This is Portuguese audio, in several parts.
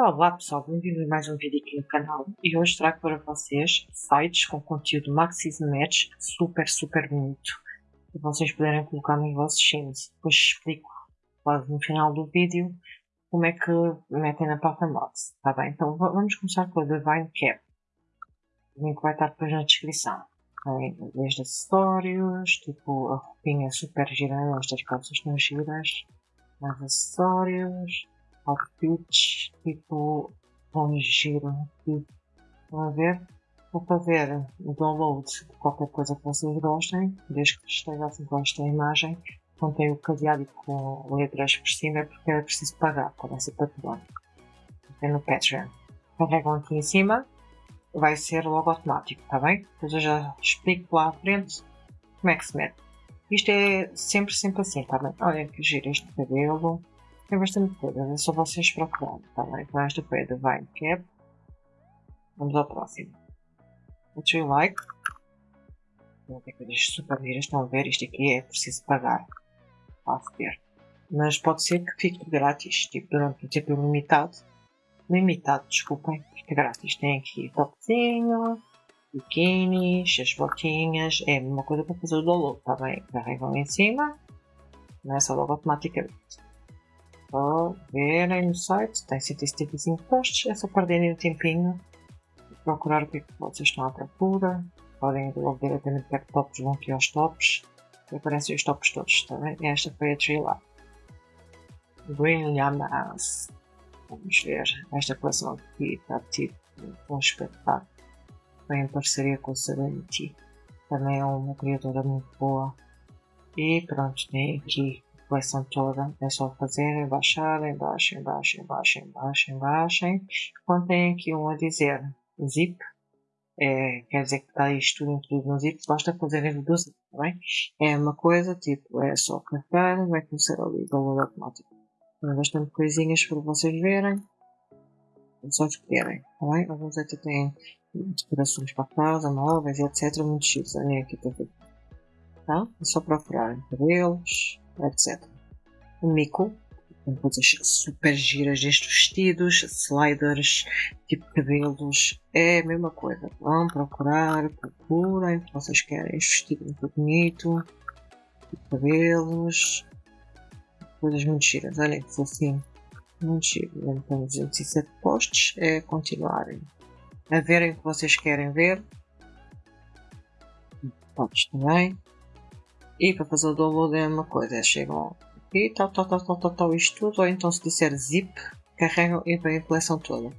Olá pessoal, bem-vindo a mais um vídeo aqui no canal e hoje trago para vocês sites com conteúdo Maxis Match super super bonito para vocês poderem colocar nos vossos sims. Depois explico quase no final do vídeo como é que metem na Papa Mods, tá bem? Então vamos começar com a Divine Cap. O link vai estar depois na descrição. Desde acessórios, tipo a roupinha super gira, estas calças estão giras, mais acessórios outfits, tipo, vão giro, tipo, a ver? Vou fazer o download de qualquer coisa que vocês gostem, desde que esteja assim com esta imagem, contém o cadeado com letras por cima porque é preciso pagar para essa património. É no Patreon. Carregam aqui em cima, vai ser logo automático, está bem? Depois eu já explico lá à frente como é que se mete. Isto é sempre, sempre assim, está bem? Olha que giro este cabelo. Tem bastante coisa, é só vocês procurarem, tá bem? Então esta foi a Divine Cap. Vamos ao próximo. What you like? Vou ter coisas super giras, estão a ver? Isto aqui é preciso pagar. Para ver. Mas pode ser que fique grátis, tipo durante um tempo limitado. Limitado, desculpem, fica grátis. Tem aqui topzinho, biquínis, as botinhas, é a mesma coisa para fazer o download, tá bem? Carregam em cima, começa logo automaticamente só verem no site, tem 175 posts, é só perderem o tempinho procurar o que é vocês estão à procura. Podem logo diretamente para tops, vão aqui aos tops e aparecem os tops todos, tá bem? Esta foi a. Green Llamas. Vamos ver, esta coleção aqui está tipo um espetáculo. Foi em parceria com a Serenity. Também é uma criatura muito boa. E pronto, tem aqui coleção toda, é só fazer, baixar, embaixo, embaixo, embaixo, embaixo, embaixo. Quando tem aqui um a dizer zip, é, quer dizer que está isto tudo incluído no zip, basta fazer do zip, tá bem? É uma coisa, tipo, é só carregar, vai começar ali, download automático. Tem bastante coisinhas para vocês verem, só escolherem, tá bem? Alguns até têm decorações para casa, móveis, etc. Muito chiques, aqui ver. Tá? É só procurarem cabelos, etc. O mico, com coisas super giras destes vestidos, sliders, tipo cabelos, é a mesma coisa. Vão procurar, procurem, vocês querem este vestido muito bonito, tipo cabelos, coisas muito giras. Olhem que fofinho, muito giro. Então, 207 posts é continuarem a verem o que vocês querem ver. Podes também. E para fazer o download é uma coisa, é chegam aqui, tal, tal, tal, tal, tal, tal, isto tudo, ou então se disser zip, carregam e vem a coleção toda.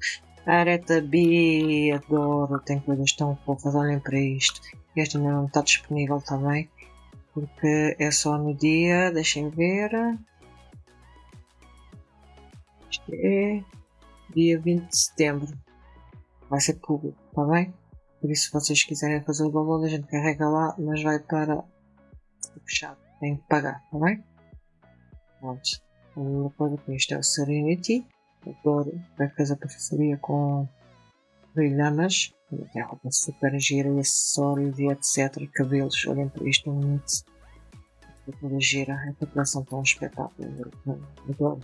Areta B, adoro, tem coisas tão fofas, olhem para isto. Este ainda não está disponível também, porque é só no dia, deixem ver. Isto é dia 20 de setembro. Vai ser público, está bem? Por isso, se vocês quiserem fazer o download, a gente carrega lá, mas vai para fechado. Tem que pagar, tá bem? Pronto. A mesma coisa com isto é o Serenity. Adoro. Vai fazer a parceria com brilhamas. Tem roupa super gira e acessórios e etc. Cabelos. Olhem para isto. Um mix. Toda gira. A preparação está um espetáculo. Adoro.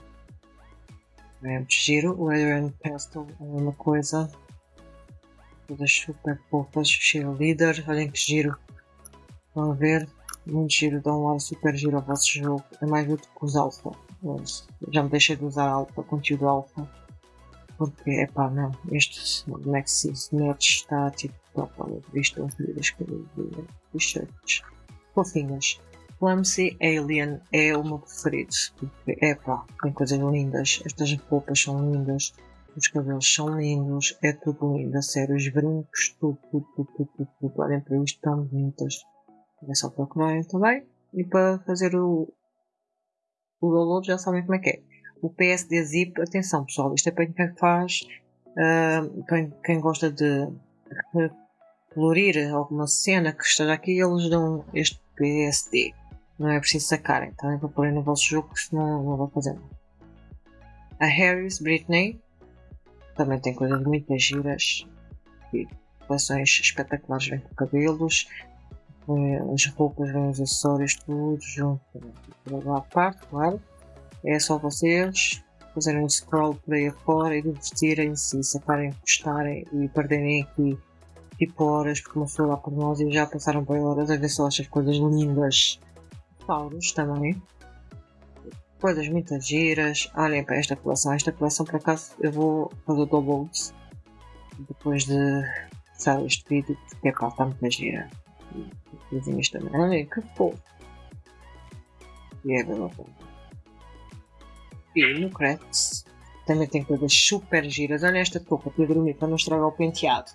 É muito giro. O Pastel é a mesma coisa. Todas super fofas. Cheerleader. Olhem que giro. Vão ver muito giro, dá um ar super giro ao vosso jogo. É mais útil que os alfa. Já me deixei de usar alfa, conteúdo alfa. Porque, é pá, não. Este Nexus Match está tipo top. Olha, visto um vídeo das t-shirts. Fofinhas. Clumsy Alien é o meu preferido. Porque, é pá, tem coisas lindas. Estas roupas são lindas. Os cabelos são lindos. É tudo lindo. A sério, os brincos, tudo, tudo, tudo, tudo. tudo. Olhem para isto, tão bonitas. É só procurarem também. E para fazer o, o download já sabem como é que é. O PSD Zip, atenção pessoal, isto é para quem faz, uh, para quem gosta de colorir alguma cena que esteja aqui, eles dão este PSD. Não é preciso sacarem, também para pôr no vosso jogo, senão não vai fazer nada. A Harris Britney também tem coisas muito giras e coleções espetaculares, vem com cabelos, as roupas, os acessórios, tudo junto. Para a parte, claro. É só vocês fazerem um scroll por aí afora e divertirem-se sacarem, gostarem e perderem aqui tipo horas, porque uma pessoa lá por nós e já passaram por horas a ver só estas coisas lindas. Paulos também. Coisas muito giras. Olhem para esta coleção. Esta coleção, por acaso, eu vou fazer doubles depois de sair este vídeo, porque é pá, está gira. E coisinhas também. Olhem que fofo. E é verdade. E no Crafts também tem coisas super giras. Olha esta touca para dormir para não estragar o penteado.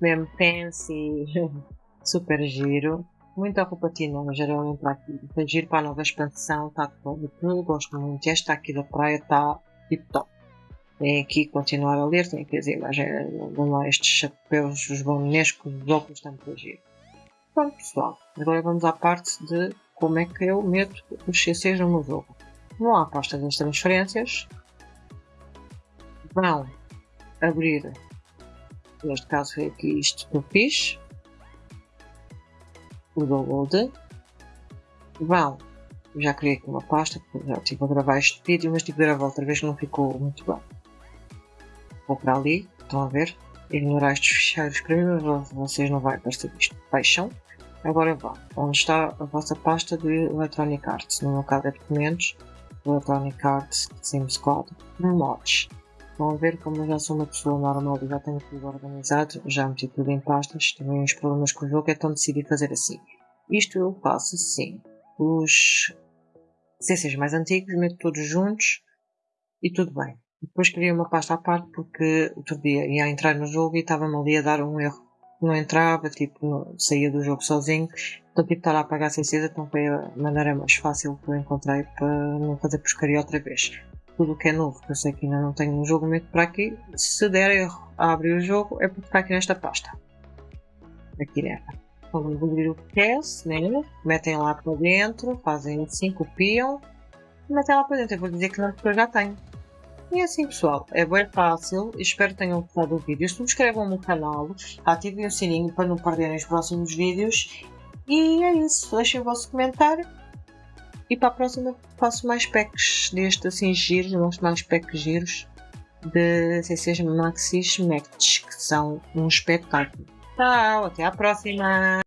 Mesmo fancy, super giro. Muita roupa tina, geralmente para aqui. Tem giro para a nova expansão, está todo. Eu gosto muito. Esta aqui da praia está tipo top. Tem aqui continuar a ler, tem aqui as imagens, lá estes chapéus, os bonescos, os óculos, está muito giro. Pronto pessoal, agora vamos à parte de como é que eu meto os CCs no meu jogo. Vão à pasta das transferências, vão abrir, neste caso foi aqui isto que eu fiz, o download, vão, já criei aqui uma pasta, já estive a gravar este vídeo, mas tive a gravar outra vez que não ficou muito bem. Vou para ali, estão a ver, ignorar estes ficheiros para mim, mas vocês não vão aparecer isto. Fecham, agora vão, onde está a vossa pasta de Electronic Arts, no meu caso é documentos, Electronic Arts, Sims Code, mods. Vão ver como eu já sou uma pessoa normal e já tenho tudo organizado, já meti tudo em pastas, tenho uns problemas com o jogo, então decidi fazer assim. Isto eu faço assim. Os CCs mais antigos, meto todos juntos e tudo bem. Depois criei uma pasta à parte porque outro dia ia entrar no jogo e estava-me ali a dar um erro. Não entrava, tipo, não, saía do jogo sozinho. Então, tipo, estar a apagar CCs, então foi a maneira mais fácil que eu encontrei para não fazer pescaria outra vez tudo o que é novo, que eu sei que ainda não tenho um jogo meto para aqui, se der erro a abrir o jogo, é porque está aqui nesta pasta. Aqui dentro. Vamos abrir o quer, né? metem lá para dentro, fazem assim, copiam e metem lá para dentro. Eu vou dizer que não, porque eu já tenho. E assim pessoal, é bem fácil, espero que tenham gostado do vídeo. Subscrevam no canal, ativem o sininho para não perderem os próximos vídeos. E é isso, deixem o vosso comentário e para a próxima faço mais packs deste assim giros, mostro mais packs giros de CCs Maxis Match, que são um espetáculo. Tchau, até à próxima!